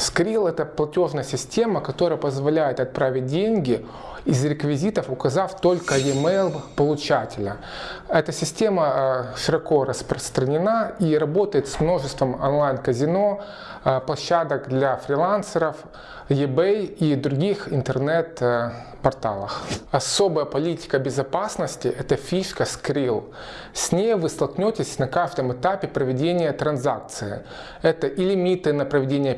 Skrill это платежная система, которая позволяет отправить деньги из реквизитов, указав только e-mail получателя. Эта система э, широко распространена и работает с множеством онлайн-казино, э, площадок для фрилансеров, eBay и других интернет-порталах. Особая политика безопасности – это фишка Skrill. С ней вы столкнетесь на каждом этапе проведения транзакции. Это и лимиты на проведение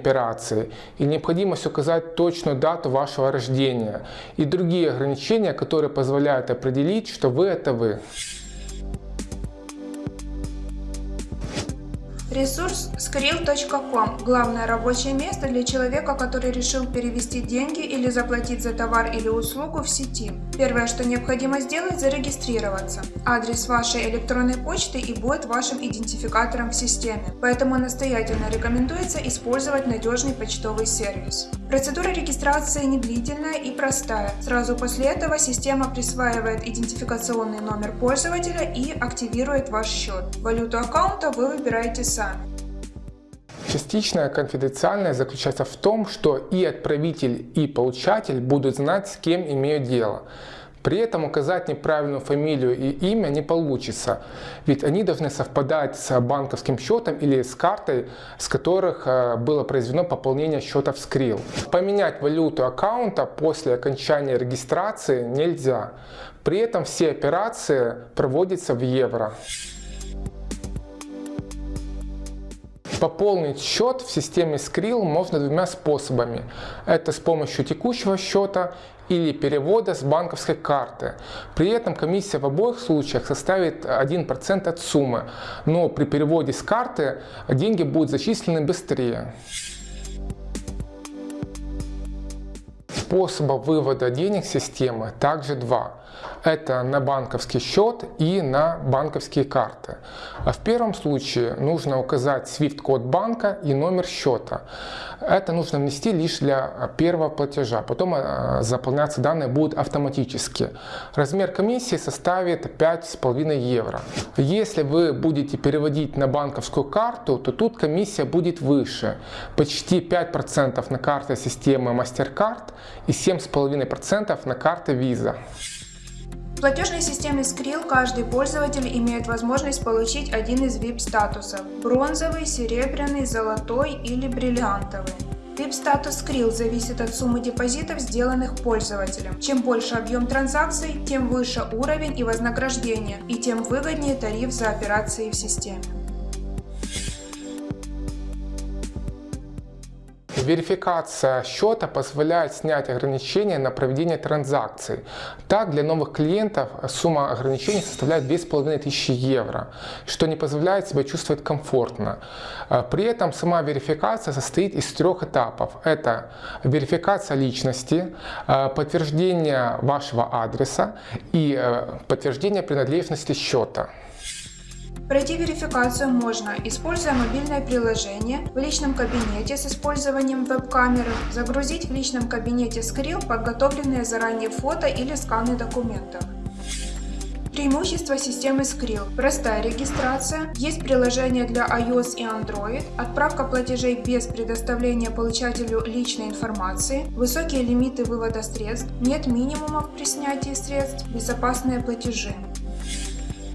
операции, и необходимость указать точную дату вашего рождения, и другие ограничения, которые позволяют определить, что вы – это вы. Ресурс skrill.com – главное рабочее место для человека, который решил перевести деньги или заплатить за товар или услугу в сети. Первое, что необходимо сделать – зарегистрироваться. Адрес вашей электронной почты и будет вашим идентификатором в системе, поэтому настоятельно рекомендуется использовать надежный почтовый сервис. Процедура регистрации не длительная и простая. Сразу после этого система присваивает идентификационный номер пользователя и активирует ваш счет. Валюту аккаунта вы выбираете сами сами. Частичная конфиденциальность заключается в том, что и отправитель, и получатель будут знать, с кем имеют дело. При этом указать неправильную фамилию и имя не получится, ведь они должны совпадать с банковским счетом или с картой, с которых э, было произведено пополнение счета в Skrill. Поменять валюту аккаунта после окончания регистрации нельзя. При этом все операции проводятся в евро. Пополнить счет в системе Skrill можно двумя способами. Это с помощью текущего счета или перевода с банковской карты. При этом комиссия в обоих случаях составит 1% от суммы, но при переводе с карты деньги будут зачислены быстрее. Способа вывода денег системы также два. Это на банковский счет и на банковские карты. А в первом случае нужно указать SWIFT-код банка и номер счета. Это нужно внести лишь для первого платежа. Потом а, заполняться данные будут автоматически. Размер комиссии составит 5,5 евро. Если вы будете переводить на банковскую карту, то тут комиссия будет выше. Почти 5% на карты системы MasterCard и 7,5% на карты Visa. В платежной системе Skrill каждый пользователь имеет возможность получить один из VIP-статусов – бронзовый, серебряный, золотой или бриллиантовый. VIP-статус Skrill зависит от суммы депозитов, сделанных пользователем. Чем больше объем транзакций, тем выше уровень и вознаграждение, и тем выгоднее тариф за операции в системе. Верификация счета позволяет снять ограничения на проведение транзакций. Так, для новых клиентов сумма ограничений составляет 2500 евро, что не позволяет себя чувствовать комфортно. А, при этом сама верификация состоит из трех этапов. Это верификация личности, а, подтверждение вашего адреса и а, подтверждение принадлежности счета. Пройти верификацию можно, используя мобильное приложение в личном кабинете с использованием веб-камеры, загрузить в личном кабинете Skrill подготовленные заранее фото или сканы документов. Преимущества системы Skrill. Простая регистрация, есть приложение для iOS и Android, отправка платежей без предоставления получателю личной информации, высокие лимиты вывода средств, нет минимумов при снятии средств, безопасные платежи.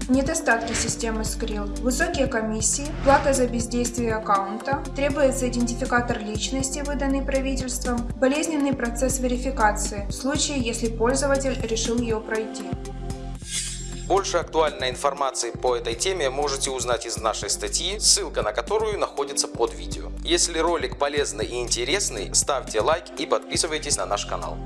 Недостатки системы Skrill. Высокие комиссии, плата за бездействие аккаунта, требуется идентификатор личности, выданный правительством, болезненный процесс верификации, в случае, если пользователь решил ее пройти. Больше актуальной информации по этой теме можете узнать из нашей статьи, ссылка на которую находится под видео. Если ролик полезный и интересный, ставьте лайк и подписывайтесь на наш канал.